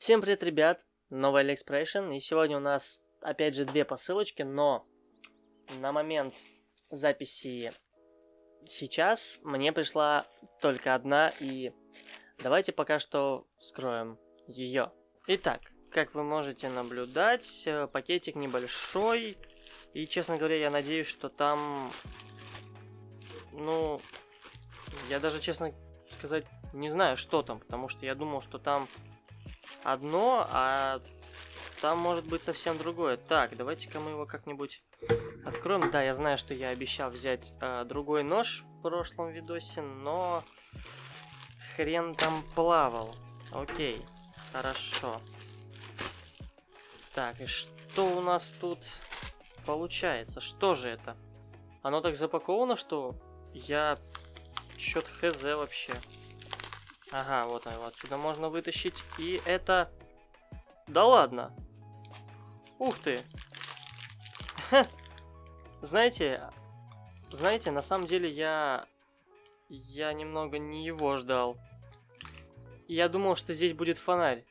Всем привет, ребят! Новый Алиэкспрессион, и сегодня у нас опять же две посылочки, но на момент записи сейчас мне пришла только одна, и давайте пока что вскроем ее. Итак, как вы можете наблюдать, э, пакетик небольшой, и, честно говоря, я надеюсь, что там, ну, я даже, честно сказать, не знаю, что там, потому что я думал, что там одно, а там может быть совсем другое. Так, давайте-ка мы его как-нибудь откроем. Да, я знаю, что я обещал взять э, другой нож в прошлом видосе, но хрен там плавал. Окей, хорошо. Так, и что у нас тут получается? Что же это? Оно так запаковано, что я чё-то хз вообще. Ага, вот его отсюда можно вытащить. И это... Да ладно. Ух ты. Знаете, знаете, на самом деле я... Я немного не его ждал. Я думал, что здесь будет фонарь.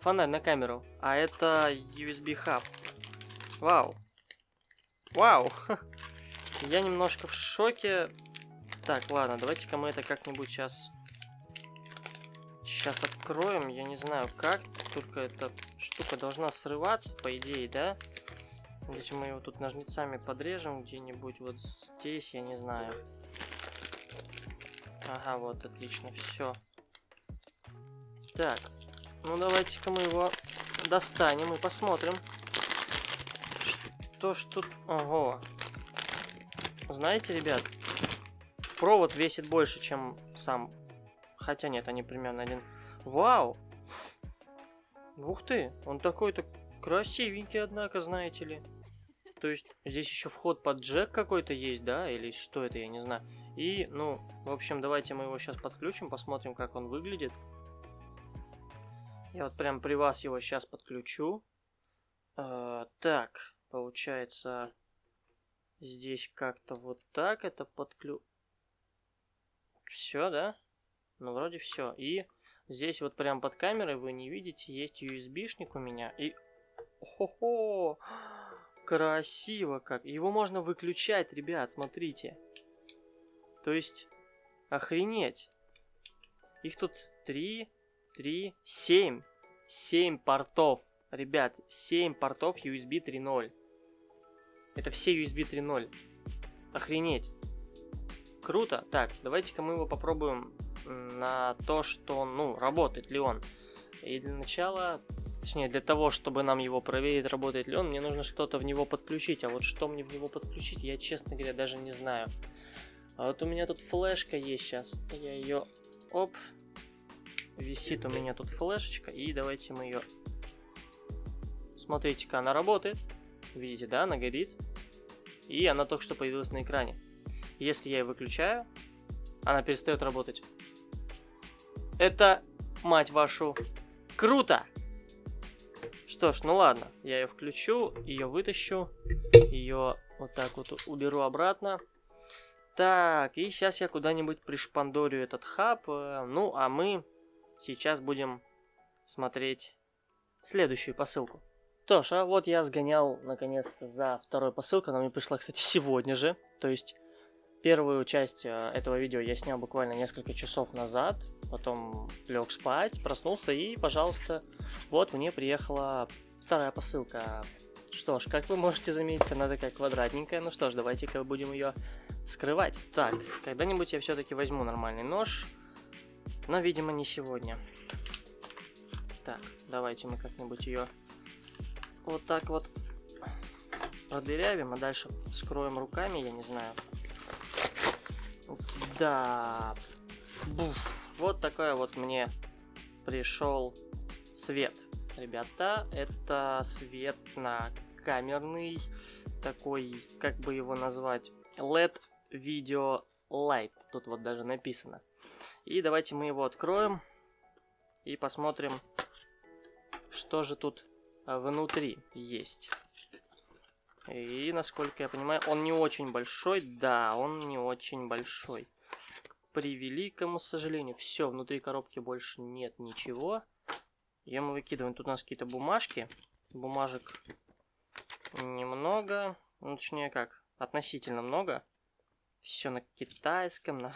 Фонарь на камеру. А это USB хаб. Вау. Вау. Я немножко в шоке. Так, ладно, давайте-ка мы это как-нибудь сейчас Сейчас откроем, я не знаю как, только эта штука должна срываться, по идее, да? Если мы его тут ножницами подрежем где-нибудь вот здесь, я не знаю. Ага, вот, отлично, все. Так, ну давайте-ка мы его достанем и посмотрим. Что ж тут... Ого. Знаете, ребят, провод весит больше, чем сам Хотя нет, они примерно один. Вау! Ух ты, он такой-то красивенький, однако, знаете ли. То есть здесь еще вход под джек какой-то есть, да? Или что это, я не знаю. И, ну, в общем, давайте мы его сейчас подключим, посмотрим, как он выглядит. Я вот прям при вас его сейчас подключу. Э, так, получается, здесь как-то вот так это подключу. Все, да? Ну, вроде все. И здесь вот прям под камерой вы не видите, есть USB-шник у меня. И... Хо-хо! Красиво как. Его можно выключать, ребят, смотрите. То есть, охренеть. Их тут 3, 3, 7. 7 портов. Ребят, 7 портов USB 3.0. Это все USB 3.0. Охренеть. Круто. Так, давайте-ка мы его попробуем на то, что, ну, работает ли он. И для начала, точнее, для того, чтобы нам его проверить, работает ли он, мне нужно что-то в него подключить. А вот что мне в него подключить, я, честно говоря, даже не знаю. А вот у меня тут флешка есть сейчас. Я ее, оп, висит у меня тут флешечка. И давайте мы ее... Смотрите-ка, она работает. Видите, да, она горит. И она только что появилась на экране. Если я ее выключаю, она перестает работать. Это, мать вашу, круто! Что ж, ну ладно, я ее включу, ее вытащу, ее вот так вот уберу обратно. Так, и сейчас я куда-нибудь пришпандорю этот хаб. Э, ну, а мы сейчас будем смотреть следующую посылку. Что ж, а вот я сгонял наконец-то за второй посылкой. Она мне пришла, кстати, сегодня же. То есть Первую часть э, этого видео я снял буквально несколько часов назад, потом лег спать, проснулся и, пожалуйста, вот мне приехала вторая посылка. Что ж, как вы можете заметить, она такая квадратненькая. Ну что ж, давайте-ка будем ее скрывать. Так, когда-нибудь я все-таки возьму нормальный нож, но, видимо, не сегодня. Так, давайте мы как-нибудь ее вот так вот продырявим, а дальше скроем руками, я не знаю. Да. Буф. Вот такой вот мне пришел свет. Ребята, это свет на камерный, такой, как бы его назвать, LED Video Light. Тут вот даже написано. И давайте мы его откроем и посмотрим, что же тут внутри есть. И, насколько я понимаю, он не очень большой. Да, он не очень большой. К превеликому сожалению. Все, внутри коробки больше нет ничего. Ее мы выкидываем. Тут у нас какие-то бумажки. Бумажек немного. Ну, точнее как, относительно много. Все на китайском. На...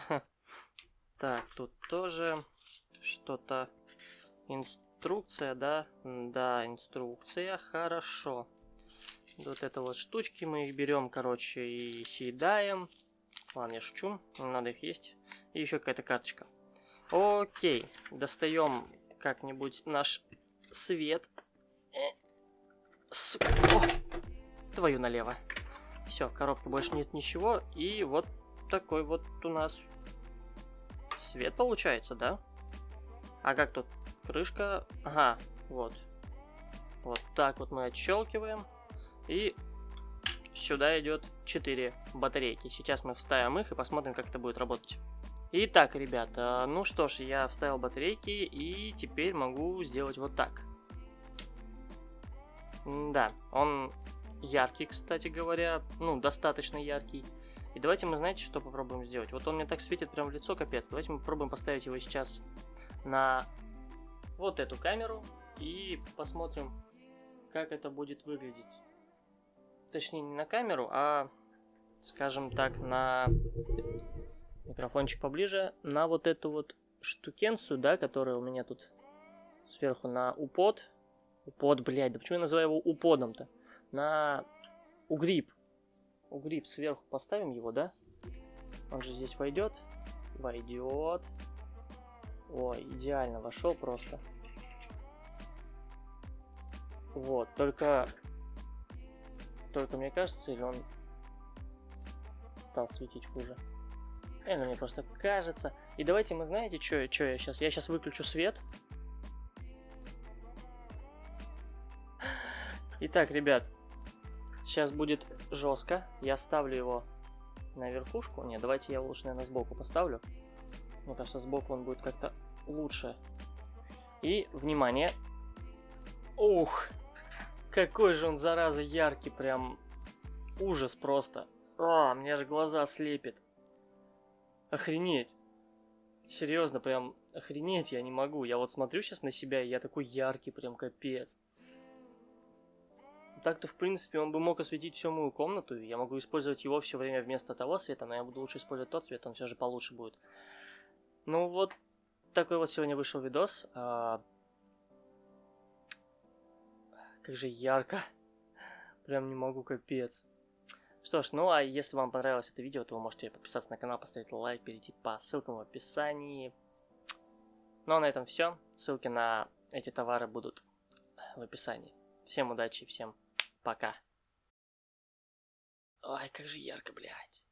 Так, тут тоже что-то... Инструкция, да? Да, инструкция. Хорошо. Вот это вот штучки мы их берем, короче, и съедаем. Ладно, я шучу. Надо их есть. И еще какая-то карточка. Окей. Достаем как-нибудь наш свет. Э, сука. О, твою налево. Все, коробка больше нет ничего. И вот такой вот у нас свет получается, да? А как тут? Крышка. Ага, вот. Вот так вот мы отщелкиваем. И сюда идет 4 батарейки. Сейчас мы вставим их и посмотрим, как это будет работать. Итак, ребята, ну что ж, я вставил батарейки и теперь могу сделать вот так. Да, он яркий, кстати говоря, ну, достаточно яркий. И давайте мы, знаете, что попробуем сделать? Вот он мне так светит прям в лицо, капец. Давайте мы попробуем поставить его сейчас на вот эту камеру и посмотрим, как это будет выглядеть. Точнее, не на камеру, а, скажем так, на микрофончик поближе, на вот эту вот штукенцию, да, которая у меня тут сверху на упод. Упод, блядь, да почему я называю его уподом-то? На угриб. Угриб сверху поставим его, да? Он же здесь войдет. Войдет. Ой, идеально, вошел просто. Вот, только... Только мне кажется, или он стал светить хуже? Это мне просто кажется. И давайте мы, знаете, что я сейчас? Я сейчас выключу свет. Итак, ребят, сейчас будет жестко. Я ставлю его на верхушку. Не, давайте я лучше, наверное, сбоку поставлю. Мне кажется, сбоку он будет как-то лучше. И, внимание. Ух, какой же он, зараза, яркий, прям ужас просто. А, мне же глаза слепит. Охренеть. Серьезно, прям охренеть я не могу. Я вот смотрю сейчас на себя, и я такой яркий, прям капец. Так-то, в принципе, он бы мог осветить всю мою комнату, и я могу использовать его все время вместо того света, но я буду лучше использовать тот цвет, он все же получше будет. Ну вот, такой вот сегодня вышел видос. Как же ярко. Прям не могу, капец. Что ж, ну а если вам понравилось это видео, то вы можете подписаться на канал, поставить лайк, перейти по ссылкам в описании. Ну а на этом все. Ссылки на эти товары будут в описании. Всем удачи, всем пока. Ой, как же ярко, блядь.